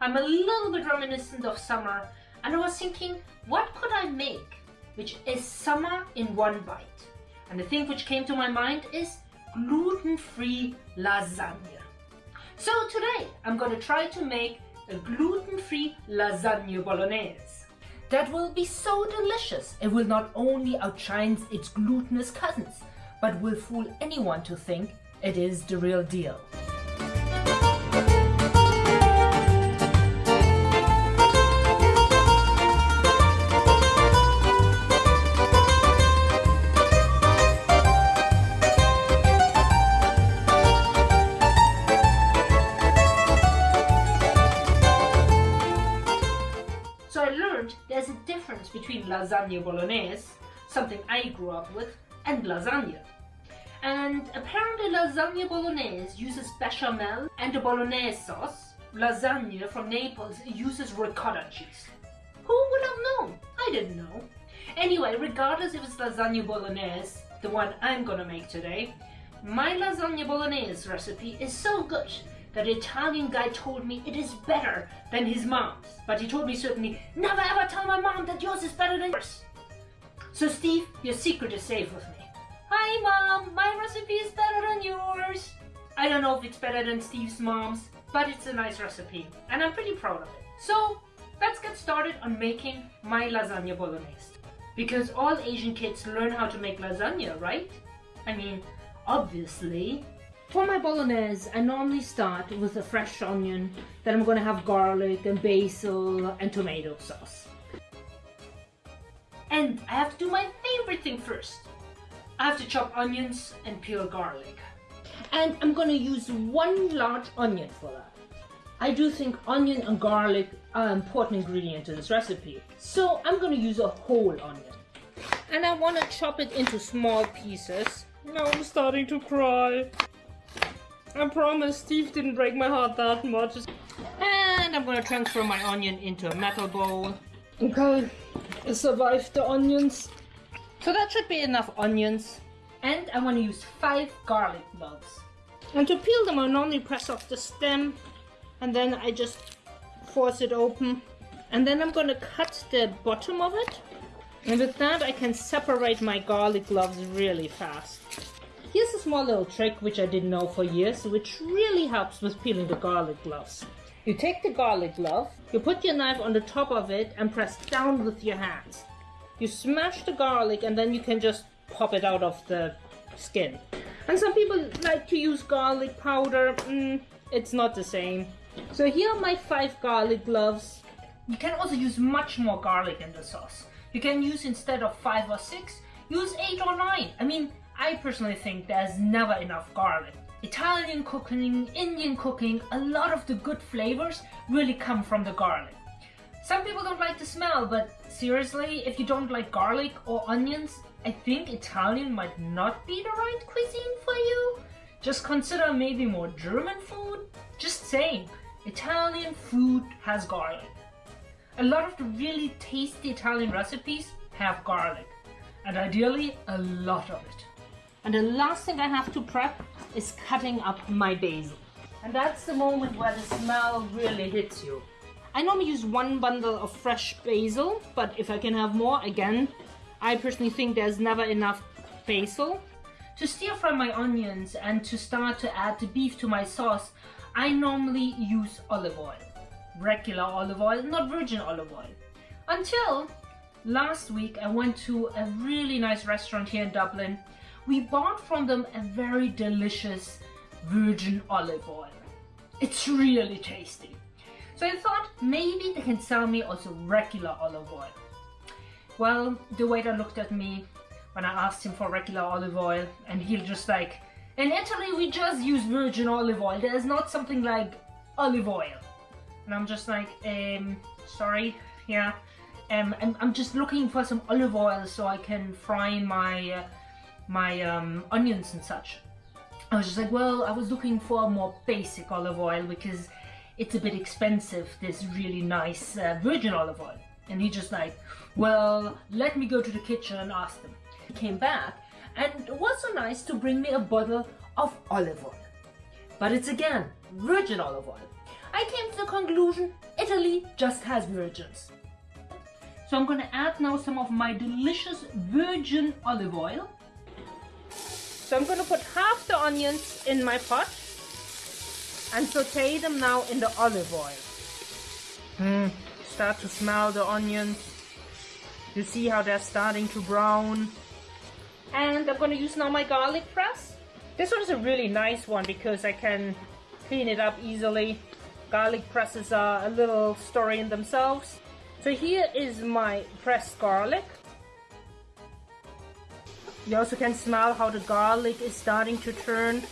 I'm a little bit reminiscent of summer and I was thinking, what could I make which is summer in one bite? And the thing which came to my mind is gluten-free lasagna. So today I'm going to try to make a gluten-free lasagna bolognese. That will be so delicious. It will not only outshine its glutinous cousins, but will fool anyone to think it is the real deal. So I learned there's a difference between lasagna bolognese, something I grew up with, and lasagna. And apparently lasagna bolognese uses bechamel and a bolognese sauce. Lasagna from Naples uses ricotta cheese. Who would have known? I didn't know. Anyway, regardless if it's lasagna bolognese, the one I'm gonna make today, my lasagna bolognese recipe is so good that Italian guy told me it is better than his mom's. But he told me certainly, never ever tell my mom that yours is better than yours. So Steve, your secret is safe with me. Hi mom, my recipe is better than yours. I don't know if it's better than Steve's mom's, but it's a nice recipe and I'm pretty proud of it. So let's get started on making my lasagna bolognese. Because all Asian kids learn how to make lasagna, right? I mean, obviously. For my bolognese, I normally start with a fresh onion, then I'm gonna have garlic and basil and tomato sauce. And I have to do my favorite thing first. I have to chop onions and peel garlic. And I'm gonna use one large onion for that. I do think onion and garlic are important ingredients in this recipe. So I'm gonna use a whole onion. And I wanna chop it into small pieces. Now I'm starting to cry. I promise Steve didn't break my heart that much. And I'm gonna transfer my onion into a metal bowl. Okay, I survived the onions. So that should be enough onions. And I want to use five garlic cloves. And to peel them, I normally press off the stem and then I just force it open. And then I'm going to cut the bottom of it. And with that, I can separate my garlic cloves really fast. Here's a small little trick which I didn't know for years, which really helps with peeling the garlic gloves. You take the garlic glove, you put your knife on the top of it and press down with your hands. You smash the garlic and then you can just pop it out of the skin. And some people like to use garlic powder. Mm, it's not the same. So here are my five garlic gloves. You can also use much more garlic in the sauce. You can use instead of five or six, use eight or nine. I mean, I personally think there's never enough garlic. Italian cooking, Indian cooking, a lot of the good flavors really come from the garlic. Some people don't like the smell, but seriously, if you don't like garlic or onions, I think Italian might not be the right cuisine for you. Just consider maybe more German food. Just saying, Italian food has garlic. A lot of the really tasty Italian recipes have garlic, and ideally a lot of it. And the last thing I have to prep is cutting up my basil. And that's the moment where the smell really hits you. I normally use one bundle of fresh basil, but if I can have more, again, I personally think there's never enough basil. To stir fry my onions and to start to add the beef to my sauce, I normally use olive oil. Regular olive oil, not virgin olive oil. Until last week I went to a really nice restaurant here in Dublin. We bought from them a very delicious virgin olive oil. It's really tasty. So I thought maybe they can sell me also regular olive oil. Well, the waiter looked at me when I asked him for regular olive oil and he just like, in Italy we just use virgin olive oil. There's not something like olive oil. And I'm just like, um, sorry, yeah. Um, I'm, I'm just looking for some olive oil so I can fry my, uh, my um, onions and such. I was just like, well, I was looking for a more basic olive oil because it's a bit expensive, this really nice uh, virgin olive oil. And he just like, well, let me go to the kitchen and ask them. He came back and it was so nice to bring me a bottle of olive oil. But it's again, virgin olive oil. I came to the conclusion Italy just has virgins. So I'm gonna add now some of my delicious virgin olive oil. So I'm gonna put half the onions in my pot and saute them now in the olive oil. Mm, start to smell the onions. You see how they're starting to brown. And I'm gonna use now my garlic press. This one is a really nice one because I can clean it up easily. Garlic presses are a little story in themselves. So here is my pressed garlic. You also can smell how the garlic is starting to turn.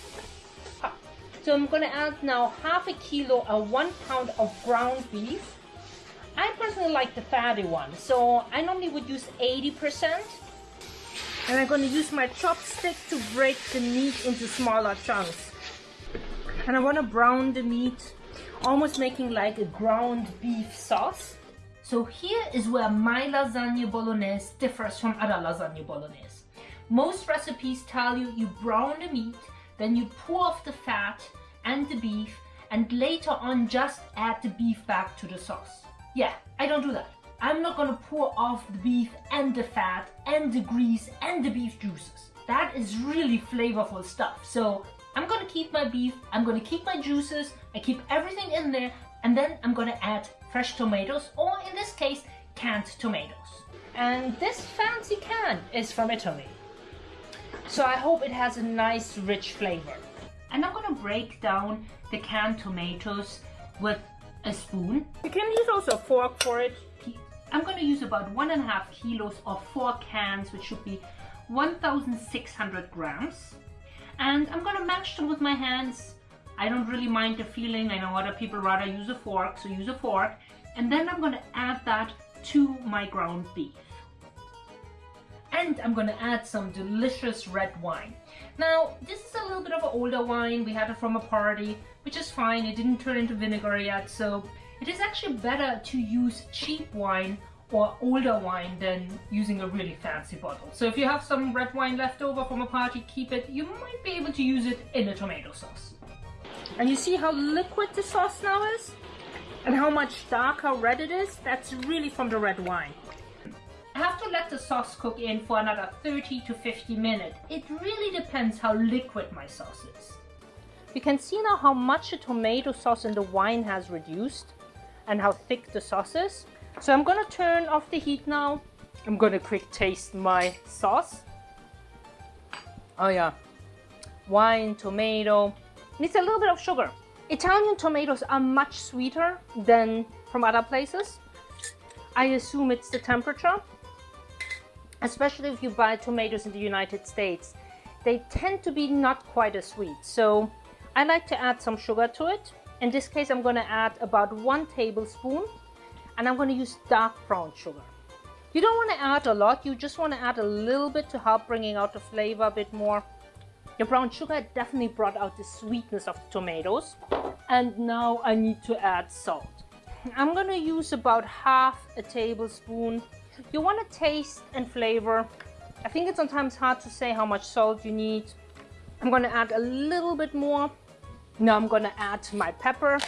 So I'm gonna add now half a kilo or one pound of ground beef. I personally like the fatty one, so I normally would use 80%. And I'm gonna use my chopstick to break the meat into smaller chunks. And I wanna brown the meat, almost making like a ground beef sauce. So here is where my lasagna bolognese differs from other lasagna bolognese. Most recipes tell you you brown the meat, then you pour off the fat and the beef, and later on just add the beef back to the sauce. Yeah, I don't do that. I'm not gonna pour off the beef and the fat and the grease and the beef juices. That is really flavorful stuff. So I'm gonna keep my beef, I'm gonna keep my juices, I keep everything in there, and then I'm gonna add fresh tomatoes, or in this case, canned tomatoes. And this fancy can is from Italy. So I hope it has a nice rich flavor. And I'm gonna break down the canned tomatoes with a spoon. You can use also a fork for it. I'm gonna use about one and a half kilos of four cans, which should be 1,600 grams. And I'm gonna mash them with my hands I don't really mind the feeling. I know other people rather use a fork, so use a fork. And then I'm gonna add that to my ground beef. And I'm gonna add some delicious red wine. Now, this is a little bit of an older wine. We had it from a party, which is fine. It didn't turn into vinegar yet, so it is actually better to use cheap wine or older wine than using a really fancy bottle. So if you have some red wine left over from a party, keep it. You might be able to use it in a tomato sauce. And you see how liquid the sauce now is? And how much darker red it is? That's really from the red wine. I have to let the sauce cook in for another 30 to 50 minutes. It really depends how liquid my sauce is. You can see now how much the tomato sauce in the wine has reduced and how thick the sauce is. So I'm gonna turn off the heat now. I'm gonna quick taste my sauce. Oh yeah, wine, tomato, needs a little bit of sugar. Italian tomatoes are much sweeter than from other places. I assume it's the temperature, especially if you buy tomatoes in the United States. They tend to be not quite as sweet, so I like to add some sugar to it. In this case, I'm going to add about one tablespoon, and I'm going to use dark brown sugar. You don't want to add a lot, you just want to add a little bit to help bringing out the flavor a bit more. The brown sugar definitely brought out the sweetness of the tomatoes. And now I need to add salt. I'm gonna use about half a tablespoon. You wanna taste and flavor. I think it's sometimes hard to say how much salt you need. I'm gonna add a little bit more. Now I'm gonna add my pepper.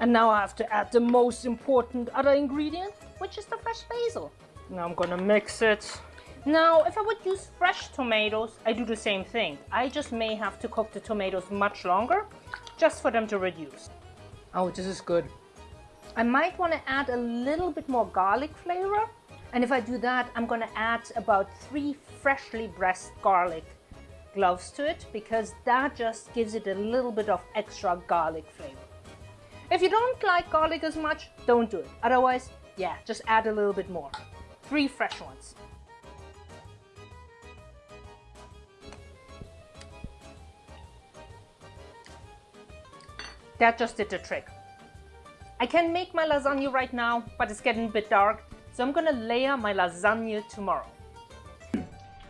And now I have to add the most important other ingredient, which is the fresh basil. Now I'm gonna mix it. Now, if I would use fresh tomatoes, I do the same thing. I just may have to cook the tomatoes much longer, just for them to reduce. Oh, this is good. I might want to add a little bit more garlic flavor. And if I do that, I'm going to add about three freshly pressed garlic cloves to it because that just gives it a little bit of extra garlic flavor. If you don't like garlic as much, don't do it. Otherwise, yeah, just add a little bit more. Three fresh ones. That just did the trick. I can make my lasagna right now, but it's getting a bit dark, so I'm gonna layer my lasagna tomorrow.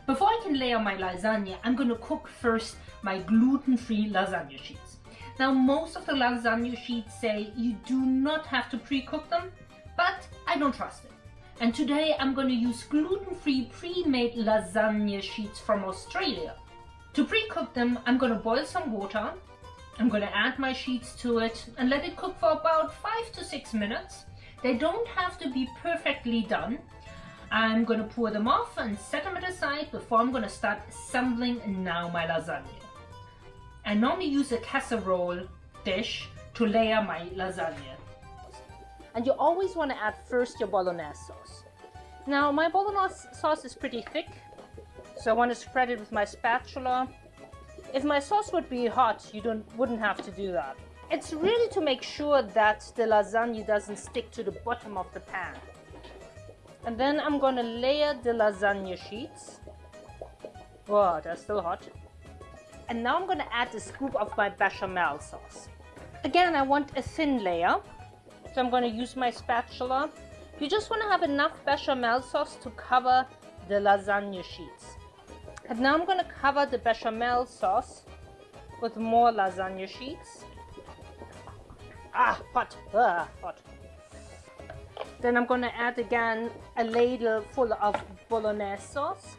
Before I can layer my lasagna, I'm gonna cook first my gluten-free lasagna sheets. Now, most of the lasagna sheets say you do not have to pre-cook them, but I don't trust it. And today I'm to use gluten-free pre-made lasagna sheets from Australia. To pre-cook them, I'm to boil some water I'm to add my sheets to it and let it cook for about five to six minutes. They don't have to be perfectly done. I'm going to pour them off and set them aside before I'm going to start assembling now my lasagna. I normally use a casserole dish to layer my lasagna. And you always want to add first your bolognese sauce. Now my bolognese sauce is pretty thick, so I want to spread it with my spatula. If my sauce would be hot, you don't wouldn't have to do that. It's really to make sure that the lasagna doesn't stick to the bottom of the pan. And then I'm gonna layer the lasagna sheets. Whoa, they're still hot. And now I'm gonna add a scoop of my bechamel sauce. Again, I want a thin layer. So I'm gonna use my spatula. You just wanna have enough bechamel sauce to cover the lasagna sheets. And now I'm gonna cover the bechamel sauce with more lasagna sheets. Ah, hot, ah, hot. Then I'm gonna add again a ladle full of bolognese sauce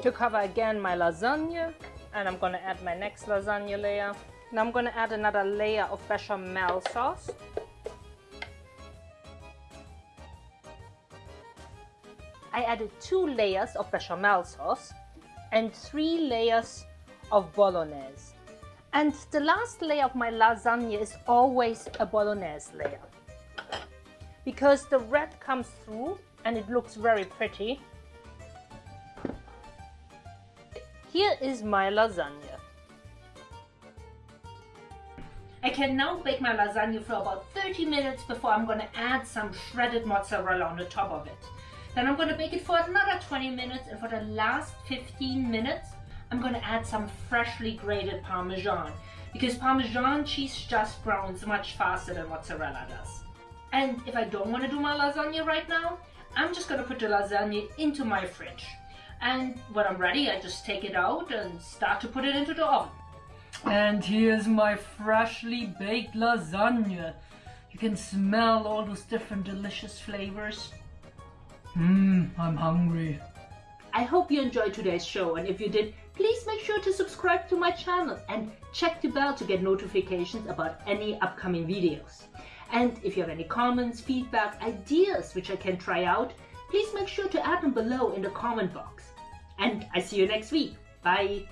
to cover again my lasagna. And I'm gonna add my next lasagna layer. Now I'm gonna add another layer of bechamel sauce. I added two layers of bechamel sauce and three layers of bolognese. And the last layer of my lasagna is always a bolognese layer because the red comes through and it looks very pretty. Here is my lasagna. I can now bake my lasagna for about 30 minutes before I'm going to add some shredded mozzarella on the top of it. Then I'm going to bake it for another 20 minutes and for the last 15 minutes I'm going to add some freshly grated Parmesan because Parmesan cheese just browns much faster than mozzarella does. And if I don't want to do my lasagna right now, I'm just going to put the lasagna into my fridge. And when I'm ready, I just take it out and start to put it into the oven. And here's my freshly baked lasagna. You can smell all those different delicious flavors. Mmm, I'm hungry. I hope you enjoyed today's show and if you did, please make sure to subscribe to my channel and check the bell to get notifications about any upcoming videos. And if you have any comments, feedback, ideas which I can try out, please make sure to add them below in the comment box. And I see you next week. Bye!